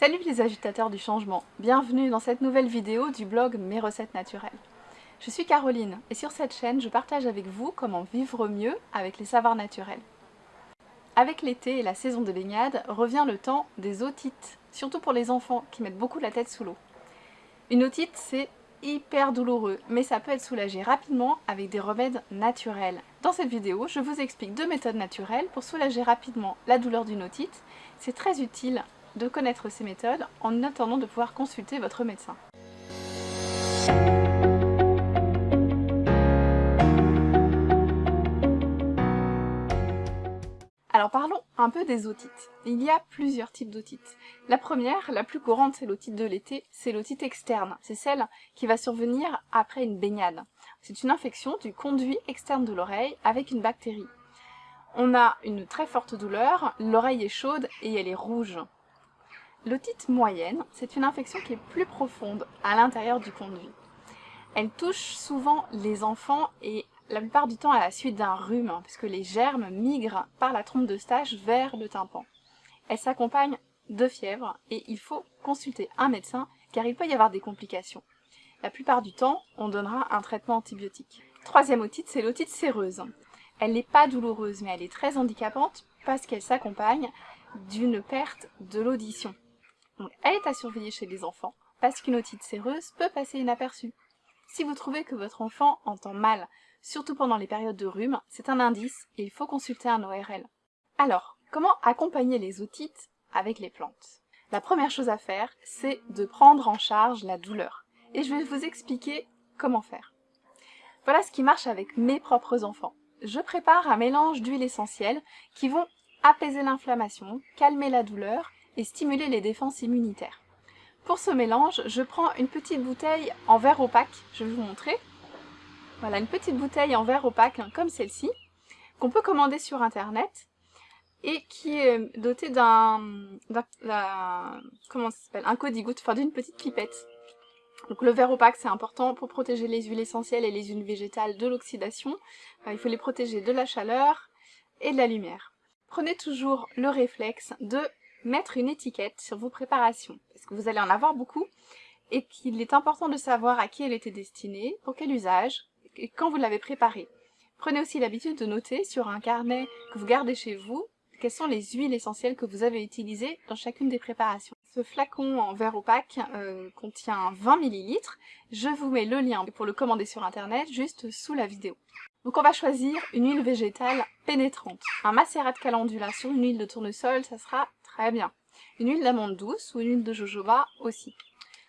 Salut les agitateurs du changement, bienvenue dans cette nouvelle vidéo du blog Mes recettes naturelles. Je suis Caroline et sur cette chaîne je partage avec vous comment vivre mieux avec les savoirs naturels. Avec l'été et la saison des baignades revient le temps des otites, surtout pour les enfants qui mettent beaucoup la tête sous l'eau. Une otite c'est hyper douloureux, mais ça peut être soulagé rapidement avec des remèdes naturels. Dans cette vidéo, je vous explique deux méthodes naturelles pour soulager rapidement la douleur d'une otite. C'est très utile de connaître ces méthodes en attendant de pouvoir consulter votre médecin. Alors parlons un peu des otites. Il y a plusieurs types d'otites. La première, la plus courante, c'est l'otite de l'été, c'est l'otite externe. C'est celle qui va survenir après une baignade. C'est une infection du conduit externe de l'oreille avec une bactérie. On a une très forte douleur, l'oreille est chaude et elle est rouge. L'otite moyenne, c'est une infection qui est plus profonde à l'intérieur du conduit. Elle touche souvent les enfants et la plupart du temps à la suite d'un rhume, hein, puisque les germes migrent par la trompe de stage vers le tympan. Elle s'accompagne de fièvre et il faut consulter un médecin car il peut y avoir des complications. La plupart du temps, on donnera un traitement antibiotique. Troisième otite, c'est l'otite séreuse. Elle n'est pas douloureuse, mais elle est très handicapante parce qu'elle s'accompagne d'une perte de l'audition. Elle est à surveiller chez les enfants, parce qu'une otite séreuse peut passer inaperçue. Si vous trouvez que votre enfant entend mal, surtout pendant les périodes de rhume, c'est un indice et il faut consulter un ORL. Alors, comment accompagner les otites avec les plantes? La première chose à faire, c'est de prendre en charge la douleur. Et je vais vous expliquer comment faire. Voilà ce qui marche avec mes propres enfants. Je prépare un mélange d'huiles essentielles qui vont apaiser l'inflammation, calmer la douleur et stimuler les défenses immunitaires. Pour ce mélange, je prends une petite bouteille en verre opaque, je vais vous montrer. Voilà, une petite bouteille en verre opaque hein, comme celle-ci, qu'on peut commander sur internet et qui est dotée d'un comment s'appelle un codigoutte, enfin d'une petite pipette. Donc le verre opaque c'est important pour protéger les huiles essentielles et les huiles végétales de l'oxydation. il faut les protéger de la chaleur et de la lumière. Prenez toujours le réflexe de mettre une étiquette sur vos préparations, parce que vous allez en avoir beaucoup, et qu'il est important de savoir à qui elle était destinée, pour quel usage, et quand vous l'avez préparée. Prenez aussi l'habitude de noter sur un carnet que vous gardez chez vous, quelles sont les huiles essentielles que vous avez utilisées dans chacune des préparations. Ce flacon en verre opaque euh, contient 20 ml. Je vous mets le lien pour le commander sur internet juste sous la vidéo. Donc on va choisir une huile végétale pénétrante. Un macérat de calendula sur une huile de tournesol, ça sera Très bien. Une huile d'amande douce ou une huile de jojoba aussi.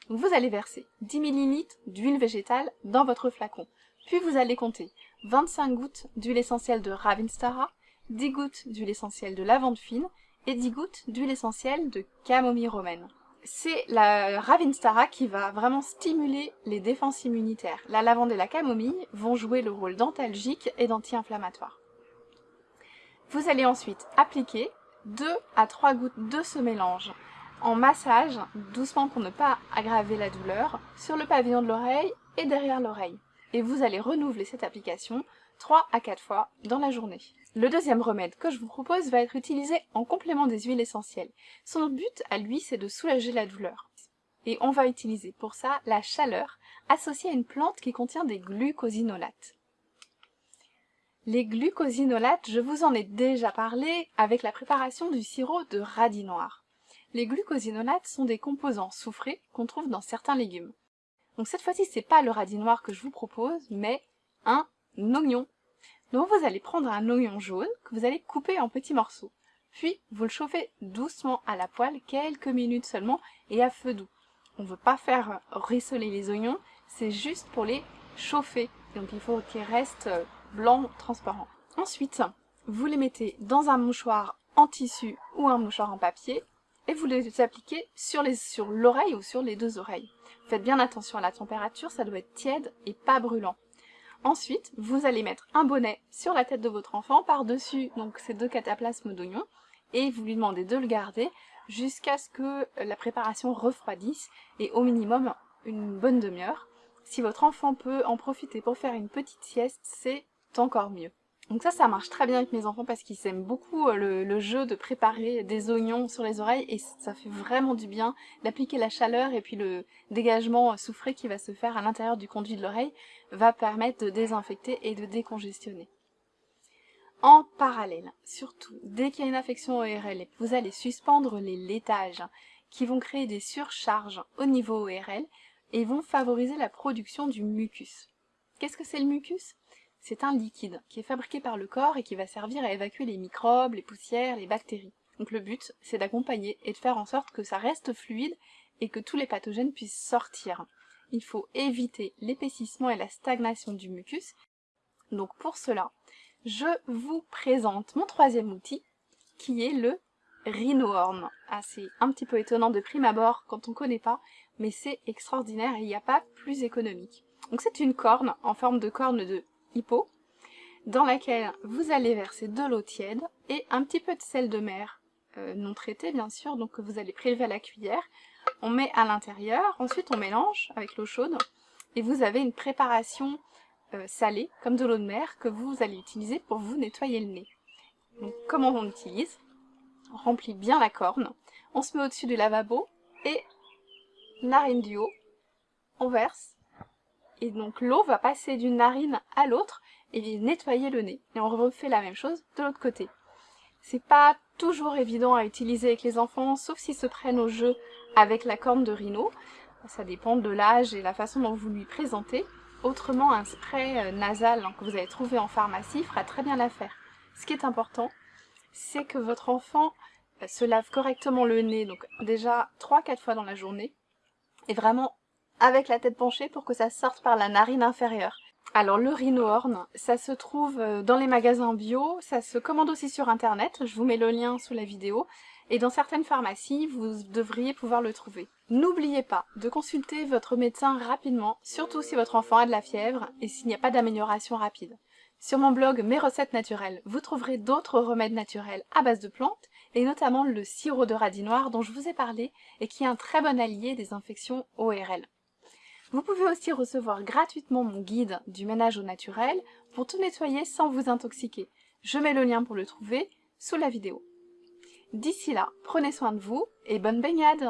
vous allez verser 10 ml d'huile végétale dans votre flacon. Puis vous allez compter 25 gouttes d'huile essentielle de Ravinstara, 10 gouttes d'huile essentielle de lavande fine et 10 gouttes d'huile essentielle de camomille romaine. C'est la Ravinstara qui va vraiment stimuler les défenses immunitaires. La lavande et la camomille vont jouer le rôle d'antalgique et d'anti-inflammatoire. Vous allez ensuite appliquer 2 à 3 gouttes de ce mélange en massage, doucement pour ne pas aggraver la douleur, sur le pavillon de l'oreille et derrière l'oreille. Et vous allez renouveler cette application 3 à 4 fois dans la journée. Le deuxième remède que je vous propose va être utilisé en complément des huiles essentielles. Son but à lui c'est de soulager la douleur. Et on va utiliser pour ça la chaleur associée à une plante qui contient des glucosinolates. Les glucosinolates, je vous en ai déjà parlé avec la préparation du sirop de radis noir. Les glucosinolates sont des composants soufrés qu'on trouve dans certains légumes. Donc cette fois-ci, c'est pas le radis noir que je vous propose, mais un oignon. Donc vous allez prendre un oignon jaune que vous allez couper en petits morceaux. Puis vous le chauffez doucement à la poêle, quelques minutes seulement, et à feu doux. On ne veut pas faire rissoler les oignons, c'est juste pour les chauffer. Donc il faut qu'ils restent blanc transparent. Ensuite, vous les mettez dans un mouchoir en tissu ou un mouchoir en papier et vous les appliquez sur l'oreille sur ou sur les deux oreilles. Faites bien attention à la température, ça doit être tiède et pas brûlant. Ensuite, vous allez mettre un bonnet sur la tête de votre enfant par-dessus donc ces deux cataplasmes d'oignon et vous lui demandez de le garder jusqu'à ce que la préparation refroidisse et au minimum une bonne demi-heure. Si votre enfant peut en profiter pour faire une petite sieste, c'est encore mieux. Donc ça, ça marche très bien avec mes enfants parce qu'ils aiment beaucoup euh, le, jeu de préparer des oignons sur les oreilles et ça fait vraiment du bien d'appliquer la chaleur et puis le dégagement soufré qui va se faire à l'intérieur du conduit de l'oreille va permettre de désinfecter et de décongestionner. En parallèle, surtout, dès qu'il y a une infection ORL, vous allez suspendre les laitages qui vont créer des surcharges au niveau ORL et vont favoriser la production du mucus. Qu'est-ce que c'est le mucus? C'est un liquide qui est fabriqué par le corps et qui va servir à évacuer les microbes, les poussières, les bactéries. Donc le but, c'est d'accompagner et de faire en sorte que ça reste fluide et que tous les pathogènes puissent sortir. Il faut éviter l'épaississement et la stagnation du mucus. Donc pour cela, je vous présente mon troisième outil, qui est le rhinohorn. Ah, c'est un petit peu étonnant de prime abord quand on ne connaît pas, mais c'est extraordinaire et il n'y a pas plus économique. Donc c'est une corne en forme de corne de dans laquelle vous allez verser de l'eau tiède et un petit peu de sel de mer, euh, non traité bien sûr, donc que vous allez prélever à la cuillère. On met à l'intérieur, ensuite on mélange avec l'eau chaude, et vous avez une préparation euh, salée, comme de l'eau de mer, que vous allez utiliser pour vous nettoyer le nez. Donc comment on utilise On remplit bien la corne, on se met au-dessus du lavabo, et narine du haut, on verse, et donc l'eau va passer d'une narine à l'autre et nettoyer le nez. Et on refait la même chose de l'autre côté. C'est pas toujours évident à utiliser avec les enfants, sauf s'ils se prennent au jeu avec la corne de rhino. Ça dépend de l'âge et la façon dont vous lui présentez. Autrement, un spray euh, nasal que vous allez trouver en pharmacie fera très bien l'affaire. Ce qui est important, c'est que votre enfant euh, se lave correctement le nez, donc déjà 3-4 fois dans la journée, et vraiment avec la tête penchée pour que ça sorte par la narine inférieure. Alors le rhinohorn, ça se trouve euh, dans les magasins bio, ça se commande aussi sur internet, je vous mets le lien sous la vidéo, et dans certaines pharmacies, vous devriez pouvoir le trouver. N'oubliez pas de consulter votre médecin rapidement, surtout si votre enfant a de la fièvre et s'il n'y a pas d'amélioration rapide. Sur mon blog Mes recettes naturelles, vous trouverez d'autres remèdes naturels à base de plantes, et notamment le sirop de radis noir dont je vous ai parlé et qui est un très bon allié des infections ORL. Vous pouvez aussi recevoir gratuitement mon guide du ménage au naturel pour tout nettoyer sans vous intoxiquer. Je mets le lien pour le trouver sous la vidéo. D'ici là, prenez soin de vous et bonne baignade